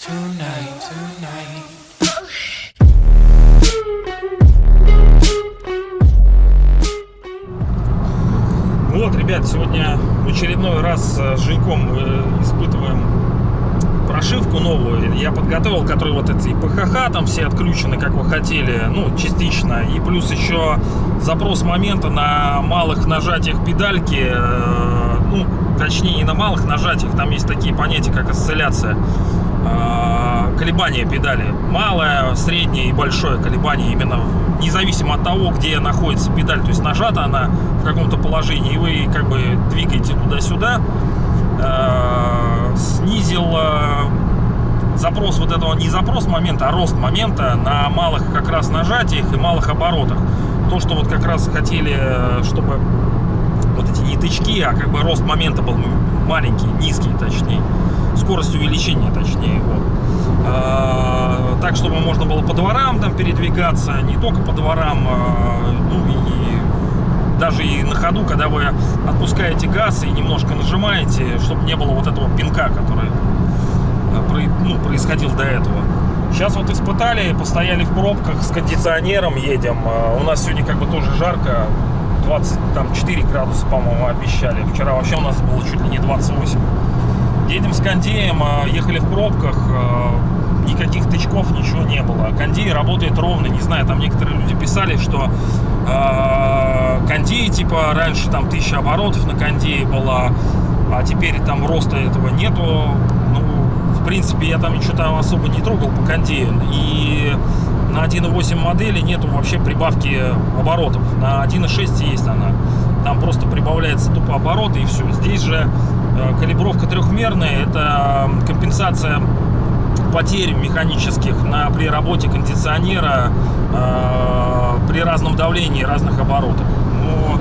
tonight. Вот, ребят, сегодня в очередной раз с Женьком э, испытываем прошивку новую. Я подготовил, которые вот эти ПХХ там все отключены, как вы хотели, ну, частично. И плюс еще запрос момента на малых нажатиях педальки, э, ну, точнее, не на малых нажатиях, там есть такие понятия, как осцилляция э, колебания педали. Малое, среднее и большое колебание именно независимо от того, где находится педаль. То есть нажата она в каком-то положении, и вы как бы двигаете туда-сюда. Э, снизил запрос вот этого, не запрос момента, а рост момента на малых как раз нажатиях и малых оборотах. То, что вот как раз хотели, э, чтобы вот эти не тычки, а как бы рост момента был маленький, низкий, точнее. Скорость увеличения, точнее. Вот. Э, так, чтобы можно было по дворам там передвигаться, не только по дворам, э, ну и даже и на ходу, когда вы отпускаете газ и немножко нажимаете, чтобы не было вот этого пинка, который э, ну, происходил до этого. Сейчас вот испытали, постояли в пробках с кондиционером, едем. Э, У нас сегодня как бы тоже жарко, 24 градуса, по-моему, обещали. Вчера вообще у нас было чуть ли не 28. Едем с кондеем, э, ехали в пробках, никаких тычков, ничего не было. Кондей работает ровно, не знаю, там некоторые люди писали, что э, кондей, типа, раньше там 1000 оборотов на кондее было, а теперь там роста этого нету. Ну, в принципе, я там ничего там особо не трогал по кондею. И на 1.8 модели нету вообще прибавки оборотов. На 1.6 есть она. Там просто прибавляется тупо обороты и все. Здесь же э, калибровка трехмерная. Это компенсация потерь механических на, при работе кондиционера э, при разном давлении разных оборотах. Ну,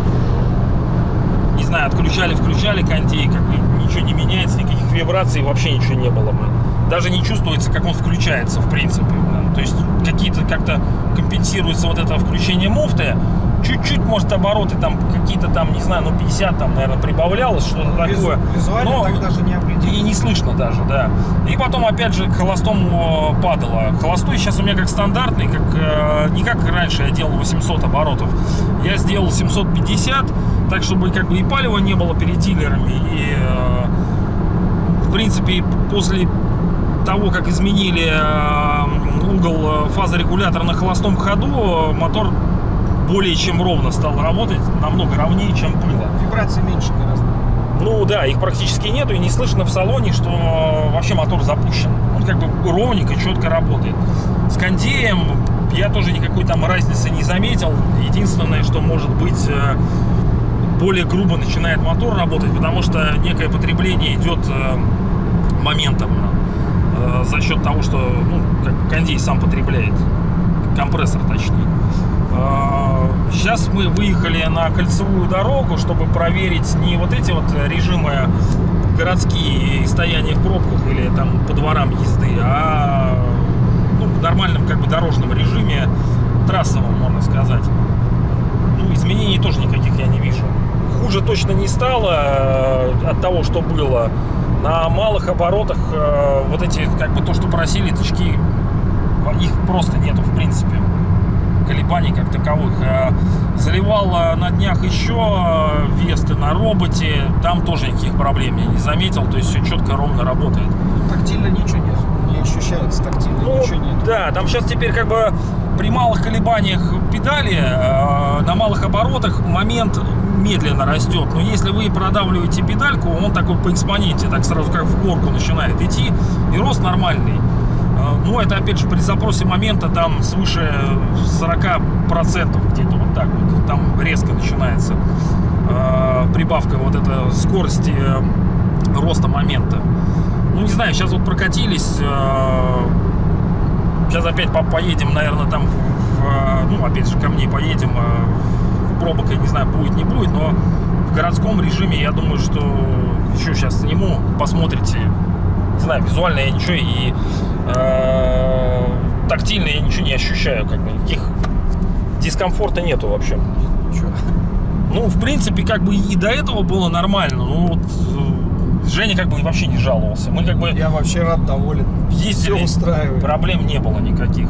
не знаю, отключали, включали кондей, как бы ничего не меняется, никаких вибраций вообще ничего не было. блин. Даже не чувствуется, как он включается, в принципе. блин. То есть какие-то как-то компенсируется вот это включение муфты. Чуть-чуть, может, обороты там какие-то там, не знаю, ну 50 там, наверное, прибавлялось, что-то такое. Визуально Но- так даже не определить. и не слышно даже, да. И потом, опять же, к холостому э, падало. Холостой сейчас у меня как стандартный, как, э, не как раньше я делал 800 оборотов. Я сделал 750, так, чтобы как бы и палева не было перед дилерами. И, э, в принципе, после того, как изменили угол фазорегулятора на холостом ходу, мотор более чем ровно стал работать, намного ровнее, чем было. Вибрации меньше гораздо. Ну да, их практически нету, и не слышно в салоне, что вообще мотор запущен. Он как бы ровненько, четко работает. С кондеем я тоже никакой там разницы не заметил. Единственное, что может быть э, более грубо начинает мотор работать, потому что некое потребление идет э, моментом э, за счет того, что ну, кондей сам потребляет, компрессор точнее. Сейчас мы выехали на кольцевую дорогу, чтобы проверить не вот эти вот режимы городские и стояние в пробках или там по дворам езды, а ну, в нормальном как бы дорожном режиме, трассовом, можно сказать. Ну, изменений тоже никаких я не вижу. Хуже точно не стало э, от того, что было. На малых оборотах э, вот эти, как бы то, что просили, тычки, их просто нету в принципе колебаний как таковых. Э, Заливал э, на днях еще э, Весты на роботе, там тоже никаких проблем я не заметил, то есть все четко, ровно работает. Тактильно ничего нет. Не ощущается тактильно, Ну, ничего нет. да, там сейчас теперь как бы при малых колебаниях педали, на малых оборотах момент медленно растет. Но если вы продавливаете педальку, он такой по экспоненте, так сразу как в горку начинает идти, и рост нормальный. Э, Ну, это опять же при запросе момента там свыше 40% где-то вот так вот. Там резко начинается э, прибавка вот этой скорости э, роста момента. Ну, не знаю, сейчас вот прокатились. э, Сейчас опять по- поедем, наверное, там, в, э, ну, опять же, ко мне поедем. э, В пробок, я не знаю, будет, не будет, но в городском режиме, я думаю, что еще сейчас сниму, посмотрите. Не знаю, визуально я ничего и э, тактильно я ничего не ощущаю, как бы никаких дискомфорта нету вообще. Ничего. Ну, в принципе, как бы и до этого было нормально. Ну, вот э, Женя как бы вообще не жаловался. Мы как бы Я вообще рад, доволен. ездили, Все устраивает. проблем не было никаких.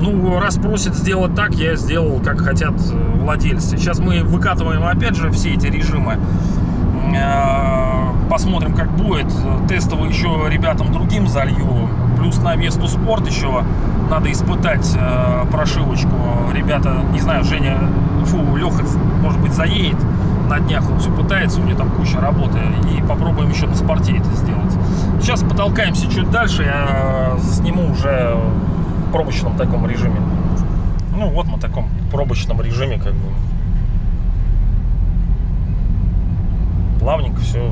Ну, раз просят сделать так, я сделал, как хотят э, владельцы. Сейчас мы выкатываем опять же все эти режимы. Э, Посмотрим, как будет. Тестово еще ребятам другим залью. Плюс на Весту Спорт еще надо испытать э, прошивочку. Ребята, не знаю, Женя, фу, Леха, может быть, заедет на днях, он все пытается, у него там куча работы. И попробуем еще на спорте это сделать. Сейчас потолкаемся чуть дальше, я сниму уже в пробочном таком режиме. Ну, вот мы в таком пробочном режиме, как бы. Плавненько все.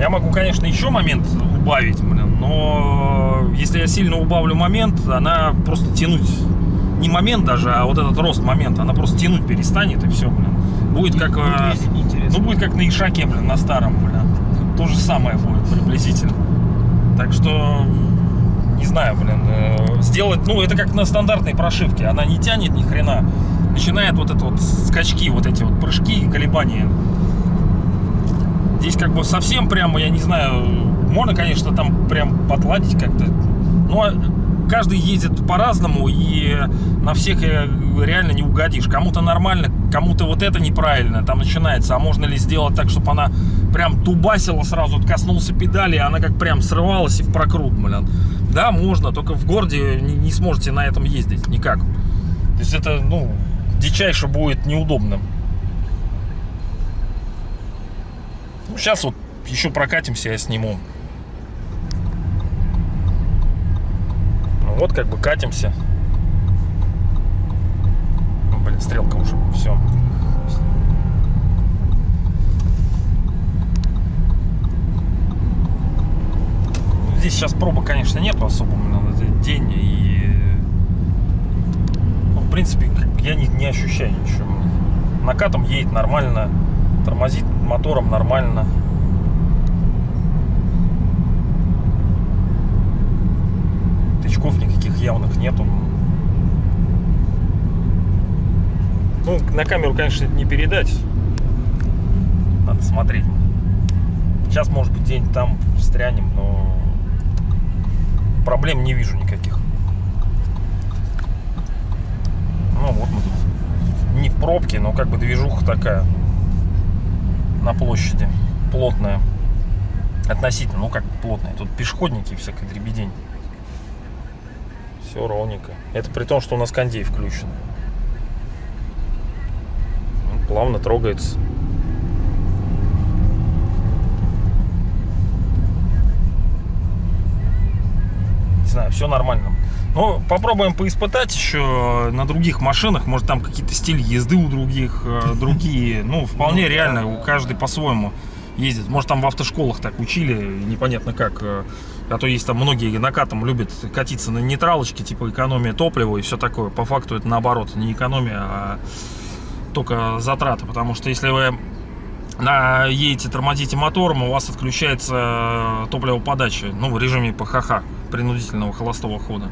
Я могу, конечно, еще момент убавить, блин, но если я сильно убавлю момент, она просто тянуть, не момент даже, а вот этот рост момента, она просто тянуть перестанет и все, блин. Будет как, э, ну, будет как на Ишаке, блин, на старом, блин. То же самое будет приблизительно. Так что, не знаю, блин, э, сделать, ну, это как на стандартной прошивке. Она не тянет ни хрена. Начинает вот это вот скачки, вот эти вот прыжки и колебания. Здесь как бы совсем прямо, я не знаю, можно, конечно, там прям подладить как-то. Но каждый ездит по-разному, и на всех э, реально не угодишь. Кому-то нормально, кому-то вот это неправильно там начинается. А можно ли сделать так, чтобы она прям тубасила сразу, вот коснулся педали, и она как прям срывалась и в прокрут, блин. Да, можно, только в городе не, не сможете на этом ездить никак. То есть это, ну, дичайше будет неудобным. Ну, сейчас вот еще прокатимся, я сниму. Ну, вот как бы катимся. Блин, стрелка уже, все. Здесь сейчас пробок, конечно, нету особо, блин, это день и... Ну, в принципе, я не, не ощущаю ничего. Накатом едет нормально, тормозит мотором нормально. Тычков никаких явных нету. Ну, на камеру, конечно, это не передать. Надо смотреть. Сейчас, может быть, день там встрянем, но проблем не вижу никаких. Ну, вот мы тут не в пробке, но как бы движуха такая на площади. Плотная. Относительно, ну как плотная. Тут пешеходники и всякая дребедень. Все ровненько. Это при том, что у нас кондей включен. Он плавно трогается. Не знаю, все нормально. Ну, попробуем поиспытать еще на других машинах. Может, там какие-то стили езды у других, э, другие. Ну, вполне реально, у каждый по-своему ездит. Может, там в автошколах так учили, непонятно как. э, А то есть там многие накатом любят катиться на нейтралочке, типа экономия топлива и все такое. По факту это наоборот, не экономия, а только затраты. Потому что если вы едете, тормозите мотором, у вас отключается топливоподача, ну, в режиме ПХХ, принудительного холостого хода.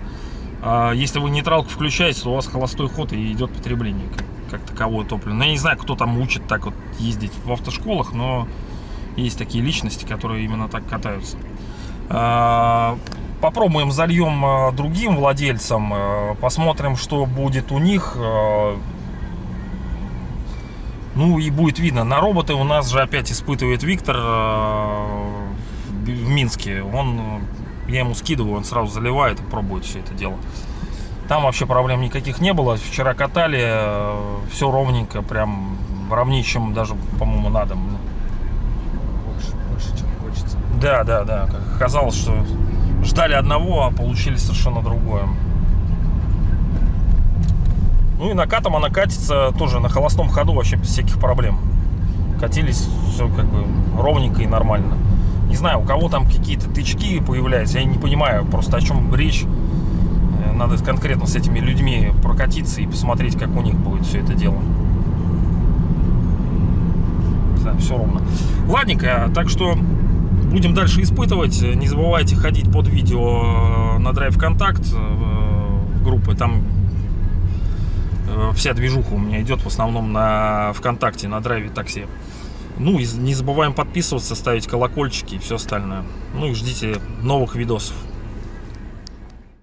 А если вы нейтралку включаете, то у вас холостой ход и идет потребление как, как таковое топлива. Ну, я не знаю, кто там учит так вот ездить в автошколах, но есть такие личности, которые именно так катаются. А, Попробуем, зальем а, другим владельцам, а, посмотрим, что будет у них. Ну и будет видно. На роботы у нас же опять испытывает Виктор а, в Минске. Он, э, я ему скидываю, он сразу заливает и пробует все это дело. Там вообще проблем никаких не было. Вчера катали, все ровненько, прям ровнее, чем даже, по-моему, надо. Больше, больше, чем хочется. Да, да, да. Как оказалось, что ждали одного, а получили совершенно другое. Ну и накатом она катится тоже на холостом ходу вообще без всяких проблем. Катились все как бы ровненько и нормально. Не знаю, у кого там какие-то тычки появляются, я не понимаю просто о чем речь. Э, Надо конкретно с этими людьми прокатиться и посмотреть, как у них будет все это дело. все ровно. Ладненько, так что будем дальше испытывать. Не забывайте ходить под видео на Drive Контакт в группы. Там Э, Вся движуха у меня идет в основном на ВКонтакте, на драйве такси. Ну и не забываем подписываться, ставить колокольчики и все остальное. Ну и ждите новых видосов.